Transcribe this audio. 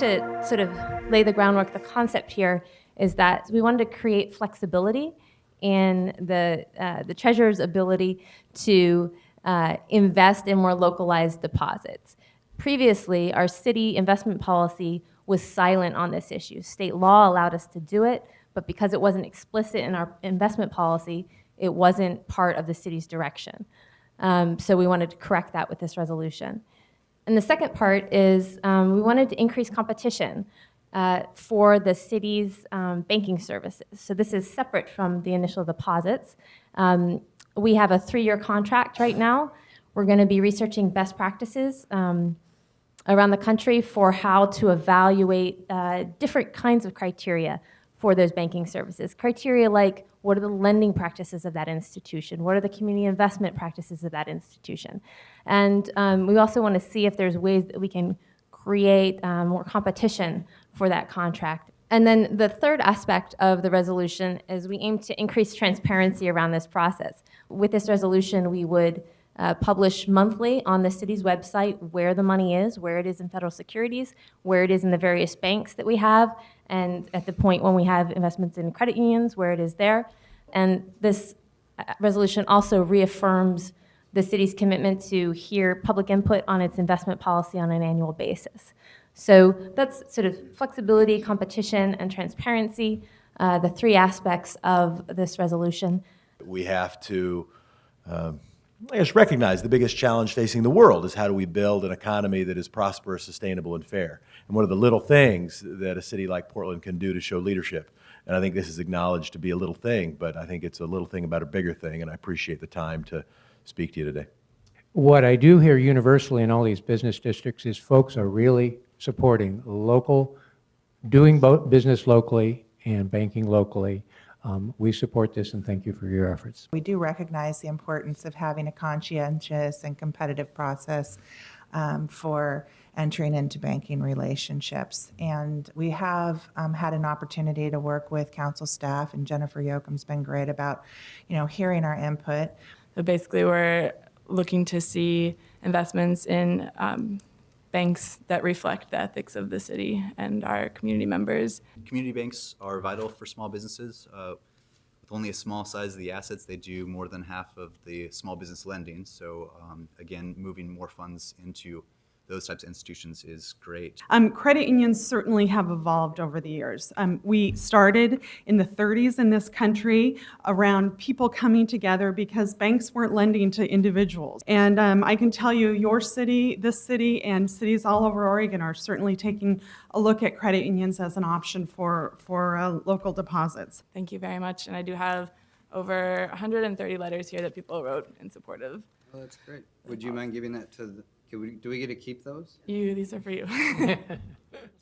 to sort of lay the groundwork, the concept here is that we wanted to create flexibility in the, uh, the treasurer's ability to uh, invest in more localized deposits. Previously, our city investment policy was silent on this issue. State law allowed us to do it, but because it wasn't explicit in our investment policy, it wasn't part of the city's direction. Um, so we wanted to correct that with this resolution. And the second part is um, we wanted to increase competition uh, for the city's um, banking services. So this is separate from the initial deposits. Um, we have a three-year contract right now. We're going to be researching best practices um, around the country for how to evaluate uh, different kinds of criteria for those banking services. Criteria like what are the lending practices of that institution? What are the community investment practices of that institution? And um, we also want to see if there's ways that we can create um, more competition for that contract. And then the third aspect of the resolution is we aim to increase transparency around this process. With this resolution, we would uh, publish monthly on the city's website where the money is, where it is in federal securities, where it is in the various banks that we have, and at the point when we have investments in credit unions, where it is there. And this uh, resolution also reaffirms the city's commitment to hear public input on its investment policy on an annual basis. So that's sort of flexibility, competition, and transparency, uh, the three aspects of this resolution. We have to, um, I guess, recognize the biggest challenge facing the world is how do we build an economy that is prosperous, sustainable, and fair. And one of the little things that a city like Portland can do to show leadership. And I think this is acknowledged to be a little thing, but I think it's a little thing about a bigger thing, and I appreciate the time to speak to you today. What I do hear universally in all these business districts is folks are really supporting local, doing both business locally and banking locally. Um, we support this and thank you for your efforts. We do recognize the importance of having a conscientious and competitive process um, for entering into banking relationships. And we have um, had an opportunity to work with council staff, and Jennifer Yoakum's been great about, you know, hearing our input. So basically, we're looking to see investments in um, banks that reflect the ethics of the city and our community members. Community banks are vital for small businesses. Uh, with only a small size of the assets, they do more than half of the small business lending. So um, again, moving more funds into those types of institutions is great. Um, credit unions certainly have evolved over the years. Um, we started in the 30s in this country around people coming together because banks weren't lending to individuals. And um, I can tell you, your city, this city, and cities all over Oregon are certainly taking a look at credit unions as an option for, for uh, local deposits. Thank you very much. And I do have over 130 letters here that people wrote in support of Oh, that's great. Would you mind giving that to, the- can we, do we get to keep those? you. These are for you.